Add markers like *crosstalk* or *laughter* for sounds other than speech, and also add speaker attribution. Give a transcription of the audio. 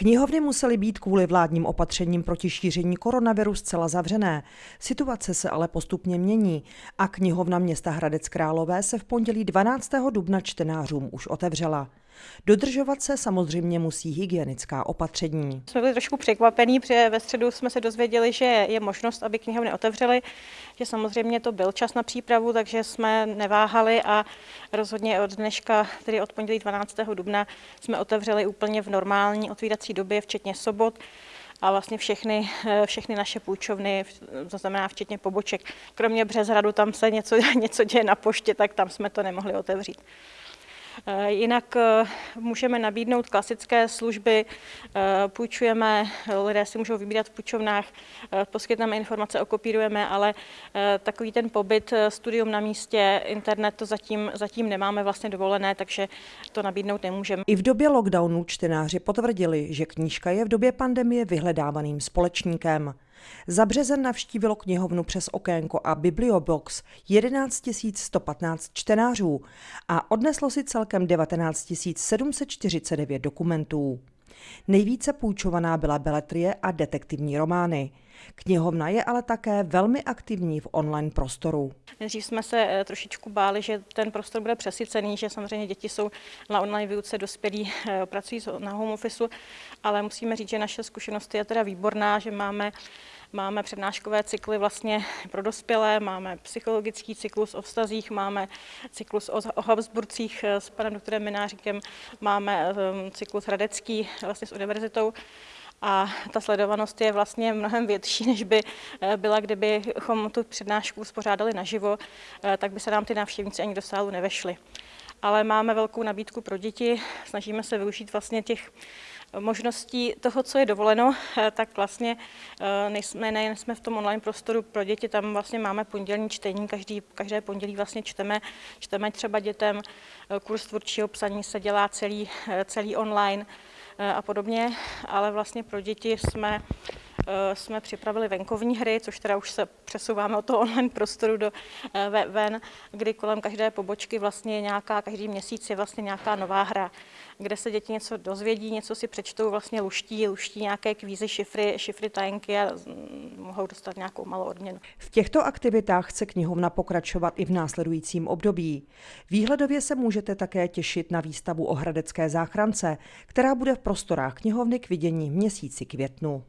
Speaker 1: Knihovny musely být kvůli vládním opatřením proti šíření koronaviru zcela zavřené. Situace se ale postupně mění a knihovna města Hradec Králové se v pondělí 12. dubna čtenářům už otevřela. Dodržovat se samozřejmě musí hygienická opatření.
Speaker 2: Jsme byli trošku překvapení, protože ve středu jsme se dozvěděli, že je možnost, aby knihovny otevřely, že samozřejmě to byl čas na přípravu, takže jsme neváhali a rozhodně od dneška, tedy od pondělí 12. dubna, jsme otevřeli úplně v normální otvírací době, včetně sobot a vlastně všechny, všechny naše půjčovny, to znamená včetně poboček. Kromě Březhradu, tam se něco, *laughs* něco děje na poště, tak tam jsme to nemohli otevřít. Eh, jinak eh, můžeme nabídnout klasické služby, eh, půjčujeme, lidé si můžou vybírat v půjčovnách, poskytneme informace, okopírujeme, ale takový ten pobyt, studium na místě, internet to zatím, zatím nemáme vlastně dovolené, takže to nabídnout nemůžeme.
Speaker 1: I v době lockdownu čtenáři potvrdili, že knížka je v době pandemie vyhledávaným společníkem. Za březen navštívilo knihovnu přes okénko a Bibliobox 11 115 čtenářů a odneslo si celkem 19 749 dokumentů. Nejvíce půjčovaná byla beletrie a detektivní romány. Knihovna je ale také velmi aktivní v online prostoru.
Speaker 2: Nejdřív jsme se eh, trošičku báli, že ten prostor bude přesycený, že samozřejmě děti jsou na online výuce, dospělí eh, pracují na home office, ale musíme říct, že naše zkušenost je teda výborná, že máme Máme přednáškové cykly vlastně pro dospělé, máme psychologický cyklus o vztazích, máme cyklus o, o Habsburcích eh, s panem doktorem Mináříkem, máme cyklus hradecký vlastně s univerzitou a ta sledovanost je vlastně mnohem větší, *laughs* než by eh, byla, kdybychom tu přednášku uspořádali naživo, eh, tak by se nám ty návštěvníci ani do sálu nevešly. Ale máme velkou nabídku pro děti, snažíme se využít vlastně těch možností toho, co je dovoleno, eh, tak vlastně nejsme, nejen jsme v tom online prostoru pro děti, tam vlastně máme pondělní čtení, každý, každé pondělí vlastně čteme, čteme třeba dětem, kurz tvůrčího psaní se dělá celý, celý online, Eh, a podobně, ale vlastně pro děti jsme eh, jsme připravili venkovní hry, což teda už se přesouváme od toho online prostoru do eh, ven, kdy kolem každé pobočky vlastně nějaká, každý měsíc je vlastně nějaká nová hra, kde se děti něco dozvědí, něco si přečtou, vlastně luští, luští nějaké kvízy, šifry, šifry tajenky a mm, mohou dostat nějakou malou odměnu.
Speaker 1: V těchto aktivitách chce knihovna pokračovat i v následujícím období. Výhledově se můžete také těšit na výstavu o hradecké záchrance, která bude v prostorách knihovny k vidění v měsíci květnu.